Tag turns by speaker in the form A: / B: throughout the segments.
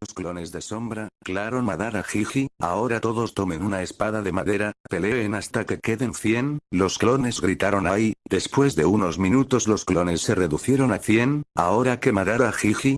A: Los clones de sombra, claro Madara Jiji, ahora todos tomen una espada de madera, peleen hasta que queden 100, los clones gritaron ahí, después de unos minutos los clones se reducieron a 100, ahora que Madara Jiji,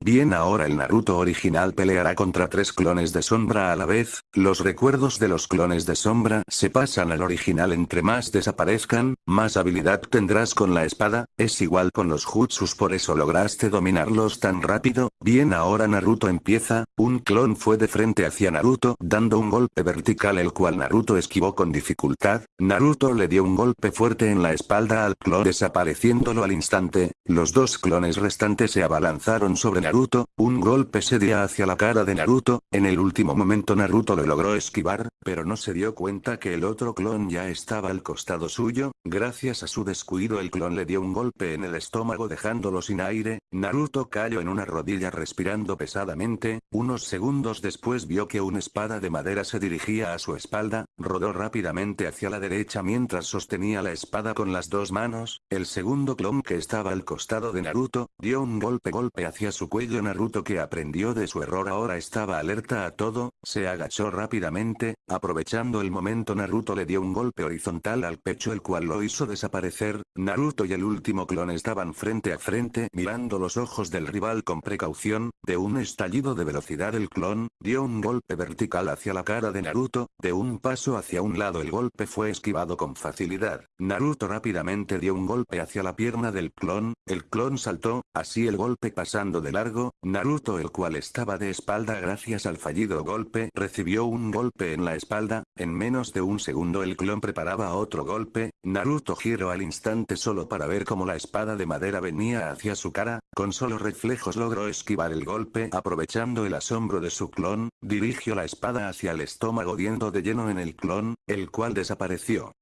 A: Bien ahora el Naruto original peleará contra tres clones de sombra a la vez, los recuerdos de los clones de sombra se pasan al original. Entre más desaparezcan, más habilidad tendrás con la espada, es igual con los jutsus por eso lograste dominarlos tan rápido, bien ahora Naruto empieza, un clon fue de frente hacia Naruto dando un golpe vertical el cual Naruto esquivó con dificultad, Naruto le dio un golpe fuerte en la espalda al clon desapareciéndolo al instante, los dos clones restantes se abalanzaron sobre Naruto, un golpe se dio hacia la cara de Naruto, en el último momento Naruto lo logró esquivar, pero no se dio cuenta que el otro clon ya estaba al costado suyo, gracias a su descuido el clon le dio un golpe en el estómago dejándolo sin aire, Naruto cayó en una rodilla respirando pesadamente, unos segundos después vio que una espada de madera se dirigía a su espalda, rodó rápidamente hacia la derecha mientras sostenía la espada con las dos manos, el segundo clon que estaba al costado de Naruto, dio un golpe golpe hacia su Naruto que aprendió de su error. Ahora estaba alerta a todo, se agachó rápidamente, aprovechando el momento. Naruto le dio un golpe horizontal al pecho el cual lo hizo desaparecer, Naruto y el último clon estaban frente a frente mirando los ojos del rival con precaución, de un estallido de velocidad. El clon, dio un golpe vertical hacia la cara de Naruto, de un paso hacia un lado. El golpe fue esquivado con facilidad, Naruto rápidamente dio un golpe hacia la pierna del clon, el clon saltó, así el golpe pasando de largo Naruto el cual estaba de espalda gracias al fallido golpe recibió un golpe en la espalda, en menos de un segundo el clon preparaba otro golpe, Naruto giró al instante solo para ver cómo la espada de madera venía hacia su cara, con solo reflejos logró esquivar el golpe aprovechando el asombro de su clon, dirigió la espada hacia el estómago diendo de lleno en el clon, el cual desapareció.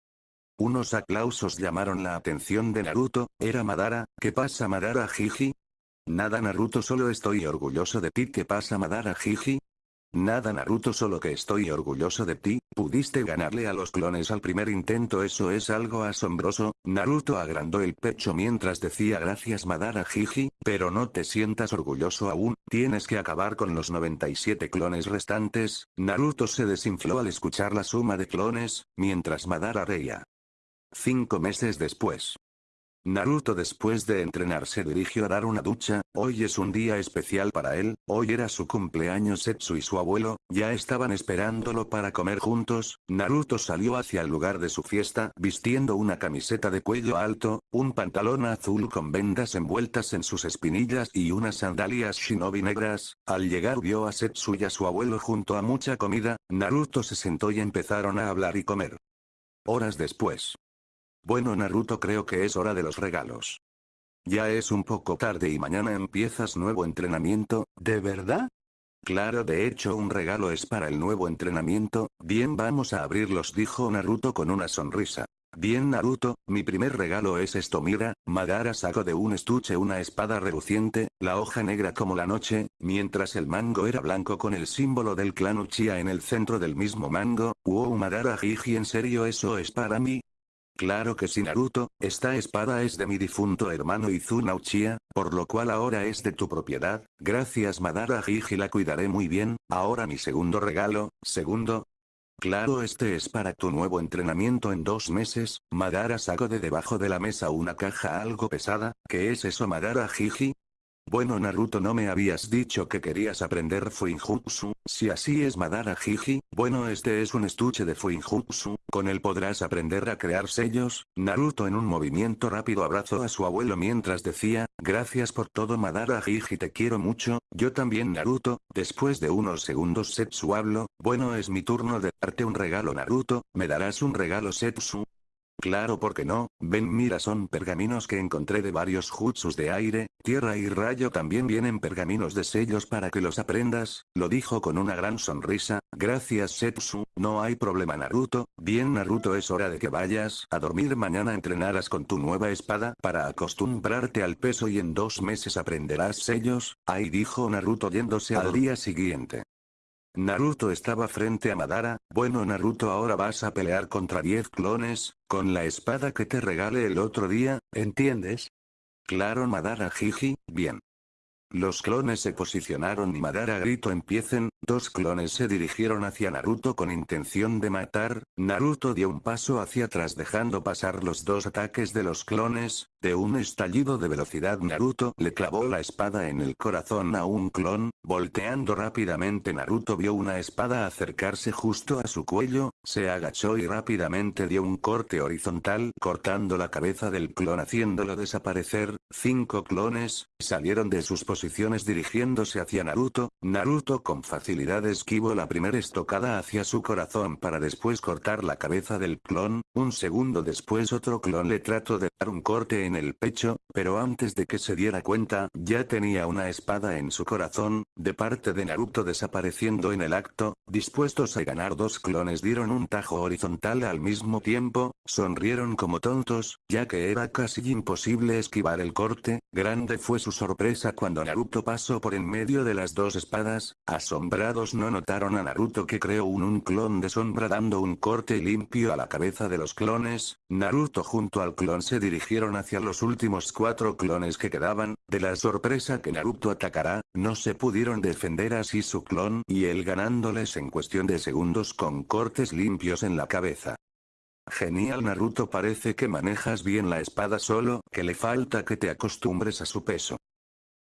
A: Unos aplausos llamaron la atención de Naruto, era Madara, ¿qué pasa Madara Jiji? Nada Naruto solo estoy orgulloso de ti ¿Qué pasa Madara Jiji? Nada Naruto solo que estoy orgulloso de ti, pudiste ganarle a los clones al primer intento eso es algo asombroso, Naruto agrandó el pecho mientras decía gracias Madara Jiji, pero no te sientas orgulloso aún, tienes que acabar con los 97 clones restantes, Naruto se desinfló al escuchar la suma de clones, mientras Madara reía. Cinco meses después. Naruto después de entrenar se dirigió a dar una ducha, hoy es un día especial para él, hoy era su cumpleaños Setsu y su abuelo, ya estaban esperándolo para comer juntos, Naruto salió hacia el lugar de su fiesta vistiendo una camiseta de cuello alto, un pantalón azul con vendas envueltas en sus espinillas y unas sandalias shinobi negras, al llegar vio a Setsu y a su abuelo junto a mucha comida, Naruto se sentó y empezaron a hablar y comer. Horas después. Bueno Naruto creo que es hora de los regalos. Ya es un poco tarde y mañana empiezas nuevo entrenamiento, ¿de verdad? Claro de hecho un regalo es para el nuevo entrenamiento, bien vamos a abrirlos dijo Naruto con una sonrisa. Bien Naruto, mi primer regalo es esto mira, Madara sacó de un estuche una espada reluciente, la hoja negra como la noche, mientras el mango era blanco con el símbolo del clan Uchiha en el centro del mismo mango, wow Madara Jiji en serio eso es para mí, Claro que sí Naruto, esta espada es de mi difunto hermano Izuna Uchiha, por lo cual ahora es de tu propiedad, gracias Madara Jiji la cuidaré muy bien, ahora mi segundo regalo, segundo, Claro este es para tu nuevo entrenamiento en dos meses, Madara sacó de debajo de la mesa una caja algo pesada, ¿qué es eso Madara Jiji? Bueno Naruto no me habías dicho que querías aprender Fuinjutsu, si así es Madara Jiji, bueno este es un estuche de Fuinjutsu, con él podrás aprender a crear sellos, Naruto en un movimiento rápido abrazó a su abuelo mientras decía, gracias por todo Madara Jiji te quiero mucho, yo también Naruto, después de unos segundos Setsu hablo, bueno es mi turno de darte un regalo Naruto, ¿me darás un regalo Setsu? Claro porque no, ven mira son pergaminos que encontré de varios jutsus de aire, tierra y rayo también vienen pergaminos de sellos para que los aprendas, lo dijo con una gran sonrisa, gracias Setsu, no hay problema Naruto, bien Naruto es hora de que vayas a dormir. Mañana entrenarás con tu nueva espada para acostumbrarte al peso y en dos meses aprenderás sellos, ahí dijo Naruto yéndose al día siguiente. Naruto estaba frente a Madara, bueno Naruto ahora vas a pelear contra 10 clones, con la espada que te regale el otro día, ¿entiendes? Claro Madara Jiji, bien. Los clones se posicionaron y Madara gritó empiecen, dos clones se dirigieron hacia Naruto con intención de matar, Naruto dio un paso hacia atrás dejando pasar los dos ataques de los clones, de un estallido de velocidad Naruto le clavó la espada en el corazón a un clon, volteando rápidamente Naruto vio una espada acercarse justo a su cuello, se agachó y rápidamente dio un corte horizontal cortando la cabeza del clon haciéndolo desaparecer, cinco clones, salieron de sus posiciones dirigiéndose hacia Naruto, Naruto con facilidad esquivó la primera estocada hacia su corazón para después cortar la cabeza del clon, un segundo después otro clon. Le trató de dar un corte en el pecho, pero antes de que se diera cuenta ya tenía una espada en su corazón, de parte de Naruto desapareciendo en el acto, dispuestos a ganar dos clones dieron un tajo horizontal al mismo tiempo, sonrieron como tontos, ya que era casi imposible esquivar el corte, grande fue su sorpresa cuando Naruto pasó por en medio de las dos espadas, no notaron a Naruto que creó un, un clon de sombra dando un corte limpio a la cabeza de los clones, Naruto junto al clon se dirigieron hacia los últimos cuatro clones que quedaban, de la sorpresa que Naruto atacará, no se pudieron defender así su clon y él ganándoles en cuestión de segundos con cortes limpios en la cabeza. Genial Naruto parece que manejas bien la espada solo que le falta que te acostumbres a su peso.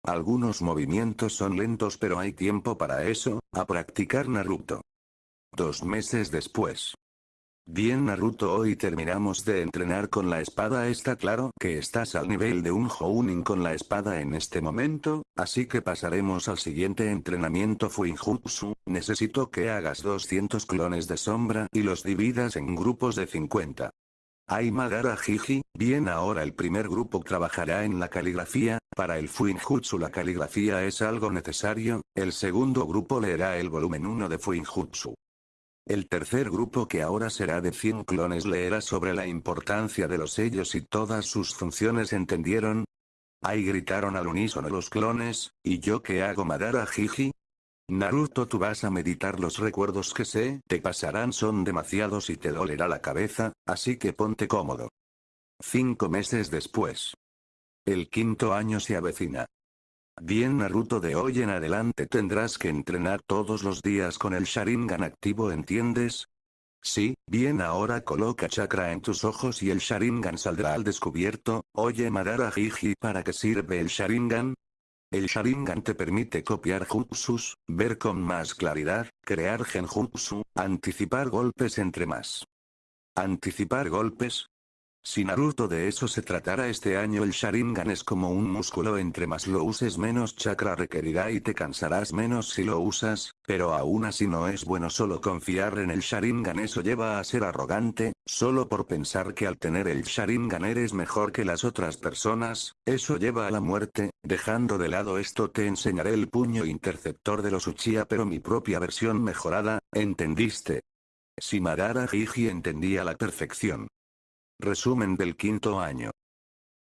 A: Algunos movimientos son lentos pero hay tiempo para eso, a practicar Naruto. Dos meses después. Bien Naruto hoy terminamos de entrenar con la espada está claro que estás al nivel de un Jounin con la espada en este momento, así que pasaremos al siguiente entrenamiento Fuinjutsu, necesito que hagas 200 clones de sombra y los dividas en grupos de 50. Ay Madara Jiji, bien ahora el primer grupo trabajará en la caligrafía, para el Fuinjutsu la caligrafía es algo necesario, el segundo grupo leerá el volumen 1 de Fuinjutsu. El tercer grupo que ahora será de 100 clones leerá sobre la importancia de los sellos y todas sus funciones ¿entendieron? Ahí gritaron al unísono los clones, ¿y yo qué hago Madara Jiji? Naruto tú vas a meditar los recuerdos que sé te pasarán son demasiados y te dolerá la cabeza, así que ponte cómodo. Cinco meses después. El quinto año se avecina. Bien Naruto de hoy en adelante tendrás que entrenar todos los días con el Sharingan activo ¿entiendes? Sí, bien ahora coloca chakra en tus ojos y el Sharingan saldrá al descubierto, oye Madara Jiji ¿para qué sirve el Sharingan? El Sharingan te permite copiar jutsus, ver con más claridad, crear genjutsu, anticipar golpes entre más. ¿Anticipar golpes? Si Naruto de eso se tratara este año el Sharingan es como un músculo. Entre más lo uses menos chakra requerirá y te cansarás menos si lo usas, pero aún así no es bueno solo confiar en el Sharingan eso lleva a ser arrogante, solo por pensar que al tener el Sharingan eres mejor que las otras personas, eso lleva a la muerte, dejando de lado esto te enseñaré el puño interceptor de los Uchiha pero mi propia versión mejorada, ¿entendiste? Si Madara Jiji entendía la perfección. Resumen del quinto año.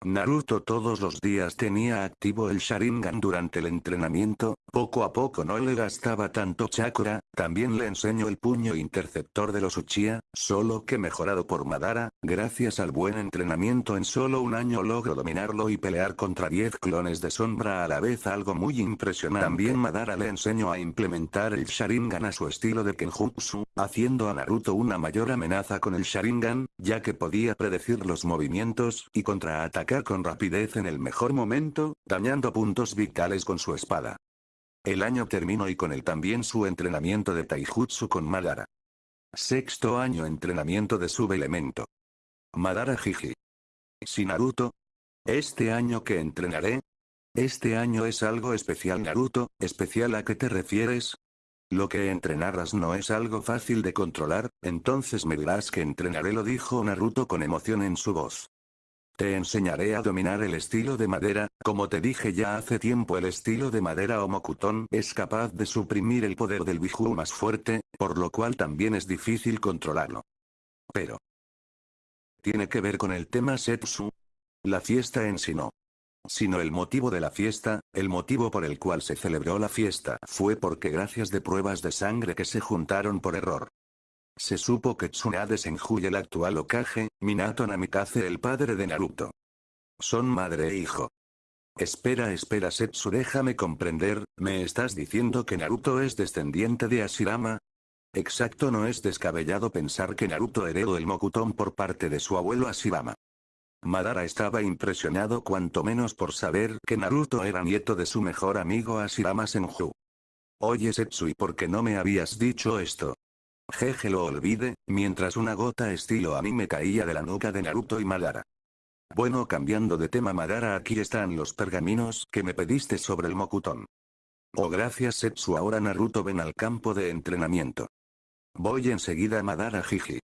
A: Naruto todos los días tenía activo el Sharingan durante el entrenamiento, poco a poco no le gastaba tanto chakra, también le enseño el puño interceptor de los Uchiha, solo que mejorado por Madara, gracias al buen entrenamiento en solo un año logro dominarlo y pelear contra 10 clones de sombra a la vez algo muy impresionante. También Madara le enseñó a implementar el Sharingan a su estilo de Kenjutsu, haciendo a Naruto una mayor amenaza con el Sharingan, ya que podía predecir los movimientos y contraatacar con rapidez en el mejor momento, dañando puntos vitales con su espada. El año terminó y con él también su entrenamiento de Taijutsu con Madara. Sexto año entrenamiento de subelemento. Madara Jiji. Si Naruto. ¿Este año que entrenaré? Este año es algo especial Naruto, ¿especial a qué te refieres? Lo que entrenarás no es algo fácil de controlar, entonces me dirás que entrenaré lo dijo Naruto con emoción en su voz. Te enseñaré a dominar el estilo de madera, como te dije ya hace tiempo el estilo de madera Omokutón es capaz de suprimir el poder del Biju más fuerte, por lo cual también es difícil controlarlo. Pero... ¿Tiene que ver con el tema Setsu? La fiesta en sí no. Sino el motivo de la fiesta, el motivo por el cual se celebró la fiesta fue porque gracias de pruebas de sangre que se juntaron por error, se supo que Tsunade Senju el actual Okage, Minato Namikaze el padre de Naruto. Son madre e hijo. Espera espera Setsu déjame comprender, ¿me estás diciendo que Naruto es descendiente de Ashirama? Exacto no es descabellado pensar que Naruto heredó el Mokuton por parte de su abuelo Ashirama. Madara estaba impresionado cuanto menos por saber que Naruto era nieto de su mejor amigo Ashirama Senju. Oye Setsu ¿y por qué no me habías dicho esto? Jeje lo olvide, mientras una gota estilo anime caía de la nuca de Naruto y Madara. Bueno cambiando de tema Madara aquí están los pergaminos que me pediste sobre el Mokuton. Oh gracias Setsu ahora Naruto ven al campo de entrenamiento. Voy enseguida Madara Jiji.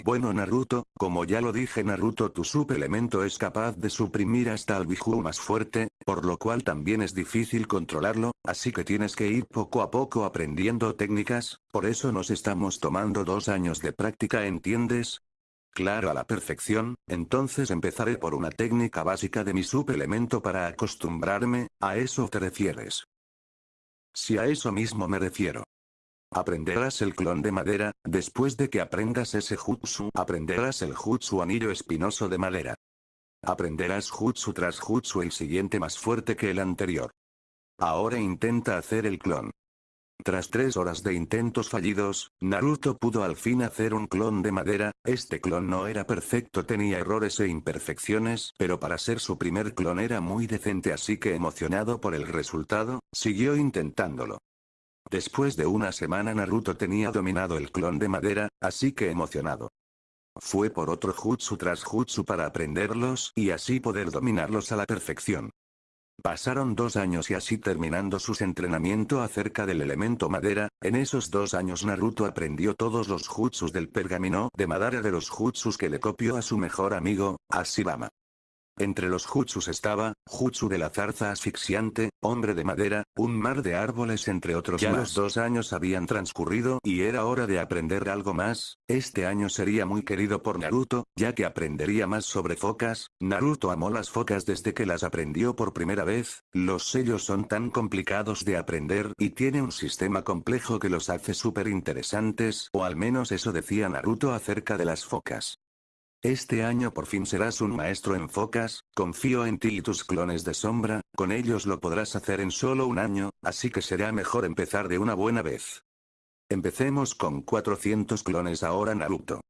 A: Bueno Naruto, como ya lo dije Naruto tu elementos es capaz de suprimir hasta el Biju más fuerte, por lo cual también es difícil controlarlo, así que tienes que ir poco a poco aprendiendo técnicas, por eso nos estamos tomando dos años de práctica ¿entiendes? Claro a la perfección, entonces empezaré por una técnica básica de mi subelemento para acostumbrarme, ¿a eso te refieres? Si a eso mismo me refiero. Aprenderás el clon de madera, después de que aprendas ese jutsu aprenderás el jutsu anillo espinoso de madera. Aprenderás jutsu tras jutsu el siguiente más fuerte que el anterior. Ahora intenta hacer el clon. Tras tres horas de intentos fallidos, Naruto pudo al fin hacer un clon de madera, este clon no era perfecto tenía errores e imperfecciones pero para ser su primer clon era muy decente así que emocionado por el resultado, siguió intentándolo. Después de una semana Naruto tenía dominado el clon de madera, así que emocionado. Fue por otro jutsu tras jutsu para aprenderlos y así poder dominarlos a la perfección. Pasaron dos años y así terminando sus entrenamiento acerca del elemento madera, en esos dos años Naruto aprendió todos los jutsus del pergamino de madera de los jutsus que le copió a su mejor amigo, Ashirama. Entre los jutsus estaba, jutsu de la zarza asfixiante, hombre de madera, un mar de árboles entre otros ya los dos años habían transcurrido y era hora de aprender algo más, este año sería muy querido por Naruto, ya que aprendería más sobre focas, Naruto amó las focas desde que las aprendió por primera vez, los sellos son tan complicados de aprender y tiene un sistema complejo que los hace súper interesantes o al menos eso decía Naruto acerca de las focas. Este año por fin serás un maestro en focas, confío en ti y tus clones de sombra, con ellos lo podrás hacer en solo un año, así que será mejor empezar de una buena vez. Empecemos con 400 clones ahora Naruto.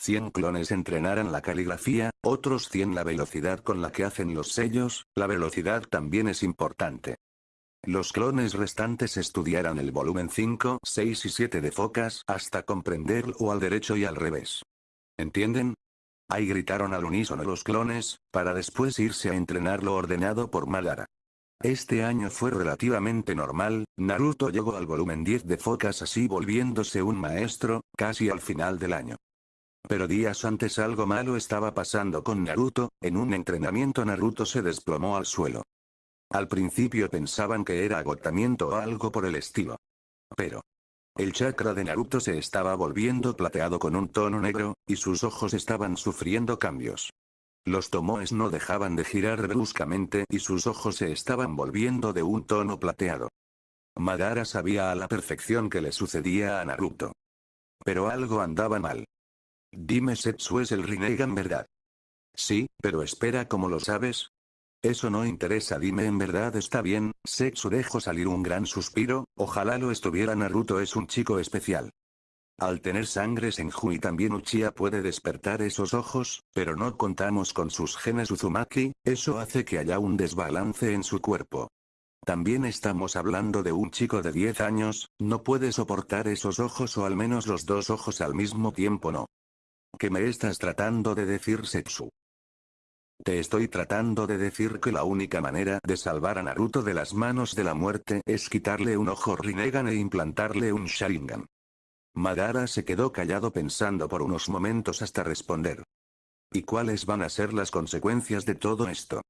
A: 100 clones entrenarán la caligrafía, otros 100 la velocidad con la que hacen los sellos, la velocidad también es importante. Los clones restantes estudiarán el volumen 5, 6 y 7 de focas hasta comprenderlo al derecho y al revés. ¿Entienden? Ahí gritaron al unísono los clones, para después irse a entrenar lo ordenado por Madara. Este año fue relativamente normal, Naruto llegó al volumen 10 de Focas así volviéndose un maestro, casi al final del año. Pero días antes algo malo estaba pasando con Naruto, en un entrenamiento Naruto se desplomó al suelo. Al principio pensaban que era agotamiento o algo por el estilo. Pero, el chakra de Naruto se estaba volviendo plateado con un tono negro, y sus ojos estaban sufriendo cambios. Los tomoes no dejaban de girar bruscamente y sus ojos se estaban volviendo de un tono plateado. Madara sabía a la perfección que le sucedía a Naruto. Pero algo andaba mal. Dime Setsu es el Rinnegan verdad. Sí, pero espera ¿cómo lo sabes? Eso no interesa dime en verdad está bien, Sexu dejó salir un gran suspiro, ojalá lo estuviera Naruto es un chico especial. Al tener sangre Senju y también Uchiha puede despertar esos ojos, pero no contamos con sus genes Uzumaki, eso hace que haya un desbalance en su cuerpo. También estamos hablando de un chico de 10 años, no puede soportar esos ojos o al menos los dos ojos al mismo tiempo no. ¿Qué me estás tratando de decir Setsu? Te estoy tratando de decir que la única manera de salvar a Naruto de las manos de la muerte es quitarle un ojo Rinnegan e implantarle un Sharingan. Madara se quedó callado pensando por unos momentos hasta responder. ¿Y cuáles van a ser las consecuencias de todo esto?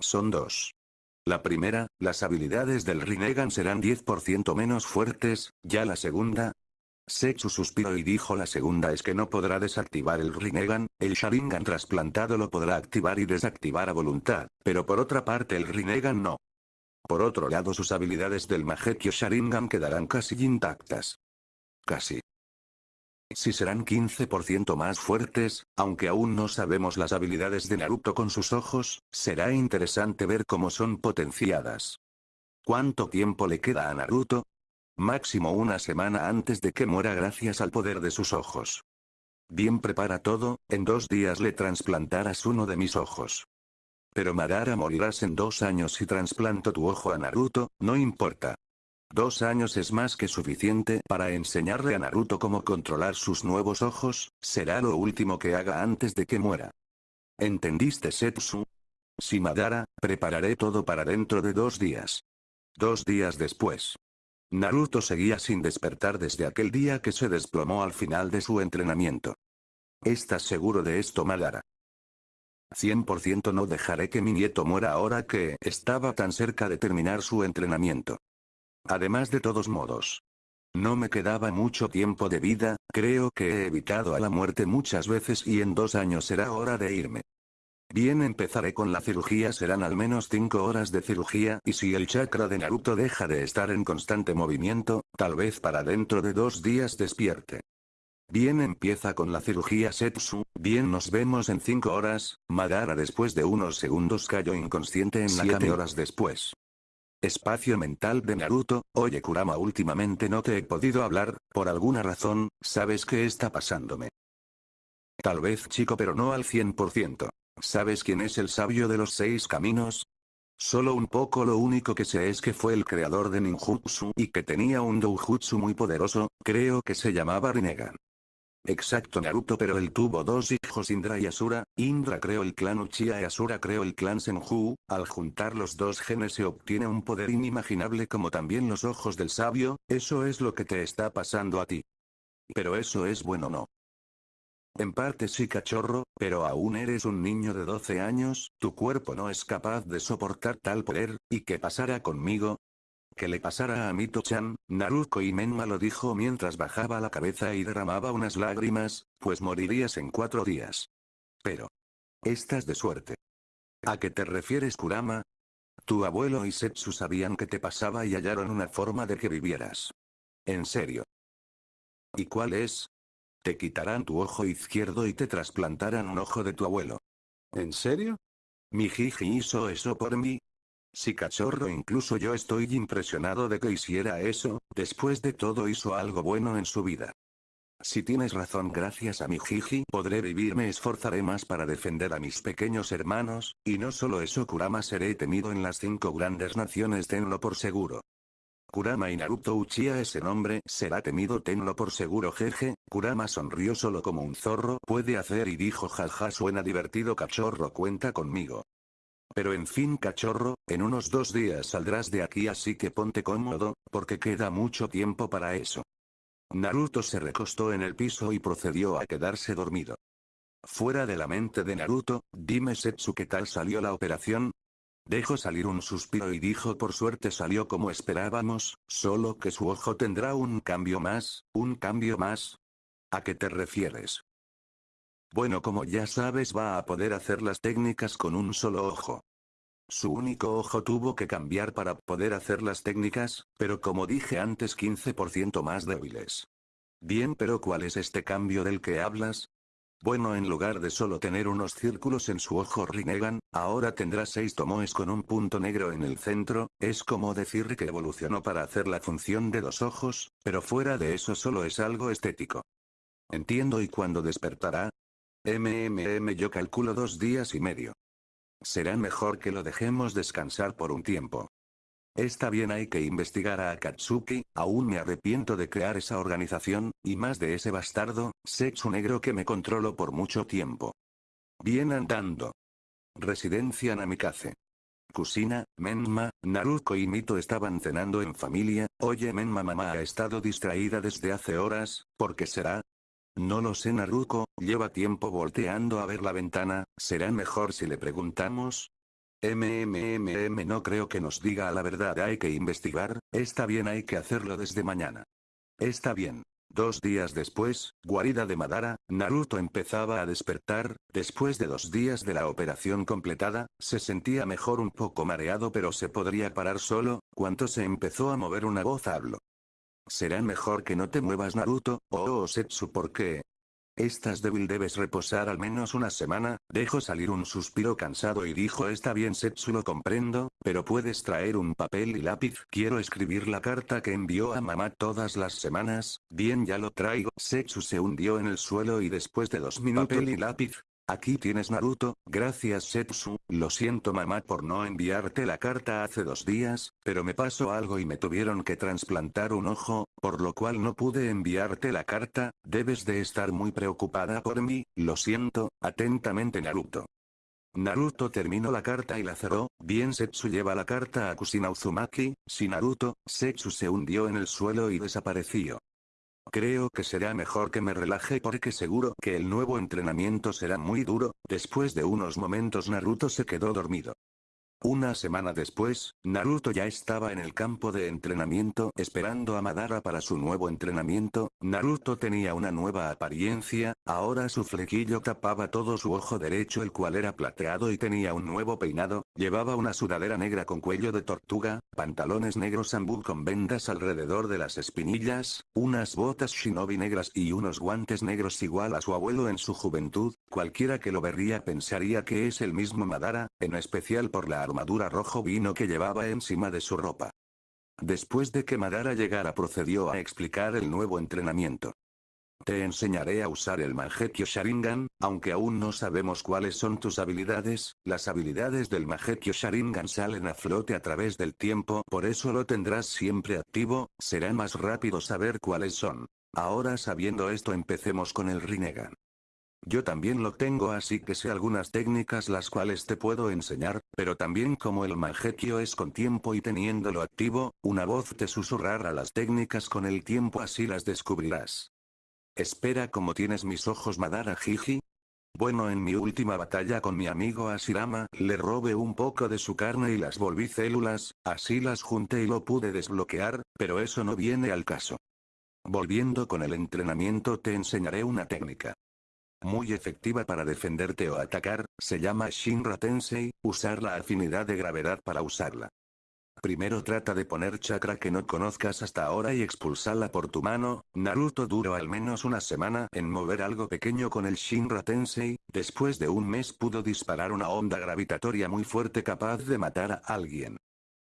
A: Son dos. La primera, las habilidades del Rinnegan serán 10% menos fuertes, ya la segunda, Setsu suspiró y dijo la segunda es que no podrá desactivar el Rinnegan, el Sharingan trasplantado lo podrá activar y desactivar a voluntad, pero por otra parte el Rinnegan no. Por otro lado sus habilidades del Mangekyo Sharingan quedarán casi intactas. Casi. Si serán 15% más fuertes, aunque aún no sabemos las habilidades de Naruto con sus ojos, será interesante ver cómo son potenciadas. ¿Cuánto tiempo le queda a Naruto? Máximo una semana antes de que muera gracias al poder de sus ojos. Bien prepara todo, en dos días le trasplantarás uno de mis ojos. Pero Madara morirás en dos años si trasplanto tu ojo a Naruto, no importa. Dos años es más que suficiente para enseñarle a Naruto cómo controlar sus nuevos ojos, será lo último que haga antes de que muera. ¿Entendiste Setsu? Si Madara, prepararé todo para dentro de dos días. Dos días después. Naruto seguía sin despertar desde aquel día que se desplomó al final de su entrenamiento. ¿Estás seguro de esto Madara? 100% no dejaré que mi nieto muera ahora que estaba tan cerca de terminar su entrenamiento. Además de todos modos. No me quedaba mucho tiempo de vida, creo que he evitado a la muerte muchas veces y en dos años será hora de irme. Bien empezaré con la cirugía serán al menos 5 horas de cirugía y si el chakra de Naruto deja de estar en constante movimiento, tal vez para dentro de dos días despierte. Bien empieza con la cirugía Setsu, bien nos vemos en 5 horas, Madara después de unos segundos cayó inconsciente en la cama horas después. Espacio mental de Naruto, oye Kurama últimamente no te he podido hablar, por alguna razón, ¿sabes qué está pasándome? Tal vez chico pero no al 100%. ¿Sabes quién es el sabio de los seis caminos? Solo un poco lo único que sé es que fue el creador de ninjutsu y que tenía un doujutsu muy poderoso, creo que se llamaba Rinnegan. Exacto Naruto pero él tuvo dos hijos Indra y Asura, Indra creó el clan Uchiha y Asura creó el clan Senju, al juntar los dos genes se obtiene un poder inimaginable como también los ojos del sabio, eso es lo que te está pasando a ti. Pero eso es bueno no. En parte sí cachorro, pero aún eres un niño de 12 años, tu cuerpo no es capaz de soportar tal poder, ¿y qué pasará conmigo? Que le pasara a Mito-chan, Naruto y Menma lo dijo mientras bajaba la cabeza y derramaba unas lágrimas, pues morirías en cuatro días. Pero. Estás de suerte. ¿A qué te refieres Kurama? Tu abuelo y Setsu sabían que te pasaba y hallaron una forma de que vivieras. En serio. ¿Y cuál es? Te quitarán tu ojo izquierdo y te trasplantarán un ojo de tu abuelo. ¿En serio? Mi Jiji hizo eso por mí. Si cachorro incluso yo estoy impresionado de que hiciera eso, después de todo hizo algo bueno en su vida. Si tienes razón gracias a mi Jiji podré vivir me esforzaré más para defender a mis pequeños hermanos, y no solo eso Kurama seré temido en las cinco grandes naciones tenlo por seguro. Kurama y Naruto Uchiha ese nombre será temido tenlo por seguro jeje, Kurama sonrió solo como un zorro puede hacer y dijo jaja suena divertido cachorro cuenta conmigo. Pero en fin cachorro, en unos dos días saldrás de aquí así que ponte cómodo, porque queda mucho tiempo para eso. Naruto se recostó en el piso y procedió a quedarse dormido. Fuera de la mente de Naruto, dime Setsu qué tal salió la operación, Dejó salir un suspiro y dijo por suerte salió como esperábamos, solo que su ojo tendrá un cambio más, un cambio más. ¿A qué te refieres? Bueno como ya sabes va a poder hacer las técnicas con un solo ojo. Su único ojo tuvo que cambiar para poder hacer las técnicas, pero como dije antes 15% más débiles. Bien pero ¿cuál es este cambio del que hablas? Bueno en lugar de solo tener unos círculos en su ojo Rinnegan, ahora tendrá seis tomoes con un punto negro en el centro, es como decir que evolucionó para hacer la función de dos ojos, pero fuera de eso solo es algo estético. Entiendo y cuando despertará. MMM yo calculo dos días y medio. Será mejor que lo dejemos descansar por un tiempo. Está bien hay que investigar a Akatsuki, aún me arrepiento de crear esa organización, y más de ese bastardo, sexo negro que me controlo por mucho tiempo. Bien andando. Residencia Namikaze. Kusina, Menma, Naruto y Mito estaban cenando en familia, oye Menma mamá ha estado distraída desde hace horas, ¿por qué será? No lo sé Naruto, lleva tiempo volteando a ver la ventana, será mejor si le preguntamos, MMMM no creo que nos diga la verdad hay que investigar, está bien hay que hacerlo desde mañana. Está bien. Dos días después, guarida de Madara, Naruto empezaba a despertar, después de dos días de la operación completada, se sentía mejor un poco mareado pero se podría parar solo, cuando se empezó a mover una voz habló. será mejor que no te muevas Naruto, oh, oh Setsu porque... Estás débil debes reposar al menos una semana, dejó salir un suspiro cansado y dijo está bien Setsu lo comprendo, pero puedes traer un papel y lápiz. Quiero escribir la carta que envió a mamá todas las semanas, bien ya lo traigo Setsu se hundió en el suelo y después de dos minutos papel y lápiz, Aquí tienes Naruto, gracias Setsu, lo siento mamá por no enviarte la carta hace dos días, pero me pasó algo y me tuvieron que trasplantar un ojo, por lo cual no pude enviarte la carta, debes de estar muy preocupada por mí, lo siento, atentamente Naruto. Naruto terminó la carta y la cerró, bien Setsu lleva la carta a Kusina Uzumaki, si Naruto, Setsu se hundió en el suelo y desapareció. Creo que será mejor que me relaje porque seguro que el nuevo entrenamiento será muy duro, después de unos momentos Naruto se quedó dormido. Una semana después, Naruto ya estaba en el campo de entrenamiento esperando a Madara para su nuevo entrenamiento, Naruto tenía una nueva apariencia, ahora su flequillo tapaba todo su ojo derecho el cual era plateado y tenía un nuevo peinado, llevaba una sudadera negra con cuello de tortuga, pantalones negros ambú con vendas alrededor de las espinillas, unas botas shinobi negras y unos guantes negros igual a su abuelo en su juventud, cualquiera que lo vería pensaría que es el mismo Madara, en especial por la armadura rojo vino que llevaba encima de su ropa. Después de que Madara llegara procedió a explicar el nuevo entrenamiento. Te enseñaré a usar el Mangekyo Sharingan, aunque aún no sabemos cuáles son tus habilidades, las habilidades del Mangekyo Sharingan salen a flote a través del tiempo por eso lo tendrás siempre activo, será más rápido saber cuáles son. Ahora sabiendo esto empecemos con el Rinnegan. Yo también lo tengo así que sé algunas técnicas las cuales te puedo enseñar, pero también como el Mangekyo es con tiempo y teniéndolo activo, una voz te susurrará las técnicas con el tiempo así las descubrirás. Espera como tienes mis ojos Madara Jiji. Bueno en mi última batalla con mi amigo Ashirama, le robé un poco de su carne y las volví células, así las junté y lo pude desbloquear, pero eso no viene al caso. Volviendo con el entrenamiento te enseñaré una técnica. Muy efectiva para defenderte o atacar, se llama Shinra Tensei, usar la afinidad de gravedad para usarla. Primero trata de poner chakra que no conozcas hasta ahora y expulsarla por tu mano, Naruto duró al menos una semana en mover algo pequeño con el Shinra Tensei, después de un mes pudo disparar una onda gravitatoria muy fuerte capaz de matar a alguien.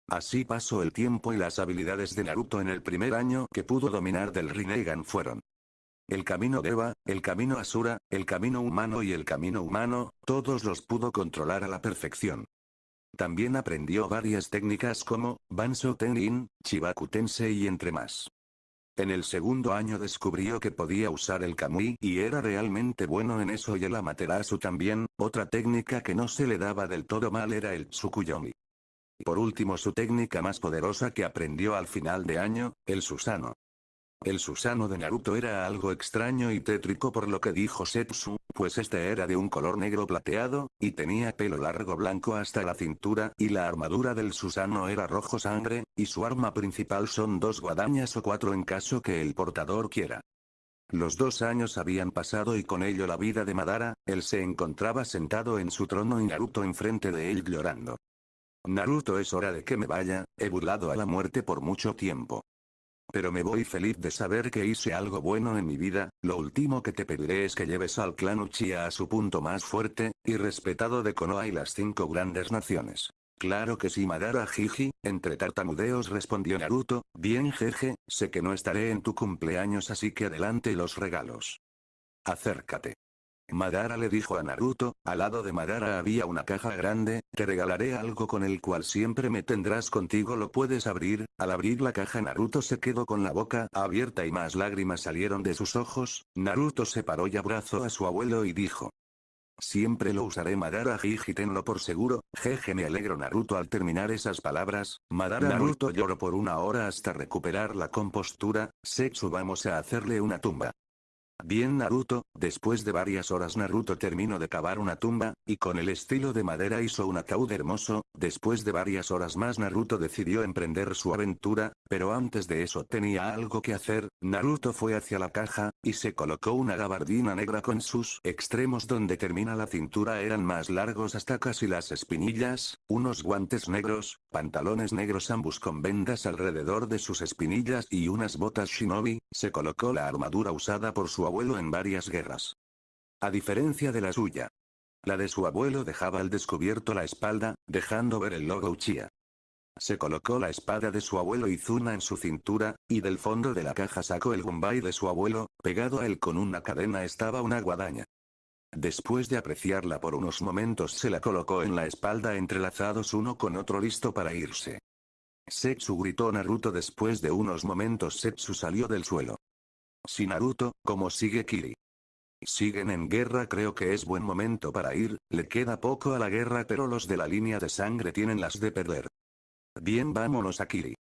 A: Así pasó el tiempo y las habilidades de Naruto en el primer año que pudo dominar del Rinnegan fueron el camino Deva, el camino Asura, el camino humano y el camino humano, todos los pudo controlar a la perfección. También aprendió varias técnicas como, Banso Tenin, Chibaku Tensei y entre más. En el segundo año descubrió que podía usar el Kamui y era realmente bueno en eso y el Amaterasu también, otra técnica que no se le daba del todo mal era el Tsukuyomi. Por último su técnica más poderosa que aprendió al final de año, el Susano. El Susano de Naruto era algo extraño y tétrico por lo que dijo Setsu, pues este era de un color negro plateado, y tenía pelo largo blanco hasta la cintura, y la armadura del Susano era rojo sangre, y su arma principal son dos guadañas o cuatro en caso que el portador quiera. Los dos años habían pasado y con ello la vida de Madara, él se encontraba sentado en su trono y Naruto enfrente de él llorando. Naruto es hora de que me vaya, he burlado a la muerte por mucho tiempo. Pero me voy feliz de saber que hice algo bueno en mi vida, lo último que te pediré es que lleves al clan Uchiha a su punto más fuerte, y respetado de Konoha y las cinco grandes naciones. Claro que sí Madara Jiji, entre tartamudeos respondió Naruto, bien jeje, sé que no estaré en tu cumpleaños así que adelante los regalos. Acércate. Madara le dijo a Naruto, al lado de Madara había una caja grande, te regalaré algo con el cual siempre me tendrás contigo lo puedes abrir, al abrir la caja Naruto se quedó con la boca abierta y más lágrimas salieron de sus ojos, Naruto se paró y abrazó a su abuelo y dijo. Siempre lo usaré Madara Jiji tenlo por seguro, jeje me alegro Naruto al terminar esas palabras, Madara Naruto lloró por una hora hasta recuperar la compostura, Setsu vamos a hacerle una tumba. Bien Naruto, después de varias horas Naruto terminó de cavar una tumba, y con el estilo de madera hizo un ataúd hermoso, después de varias horas más Naruto decidió emprender su aventura, pero antes de eso tenía algo que hacer, Naruto fue hacia la caja, y se colocó una gabardina negra con sus extremos donde termina la cintura eran más largos hasta casi las espinillas, unos guantes negros, pantalones negros ambos con vendas alrededor de sus espinillas y unas botas shinobi, se colocó la armadura usada por su abuelo en varias guerras. A diferencia de la suya. La de su abuelo dejaba al descubierto la espalda, dejando ver el logo Uchiha. Se colocó la espada de su abuelo Izuna en su cintura, y del fondo de la caja sacó el gumbay de su abuelo, pegado a él con una cadena estaba una guadaña. Después de apreciarla por unos momentos se la colocó en la espalda entrelazados uno con otro listo para irse. Setsu gritó Naruto después de unos momentos Setsu salió del suelo. Si Naruto, ¿cómo sigue Kiri? Siguen en guerra creo que es buen momento para ir, le queda poco a la guerra pero los de la línea de sangre tienen las de perder. Bien vámonos a Kiri.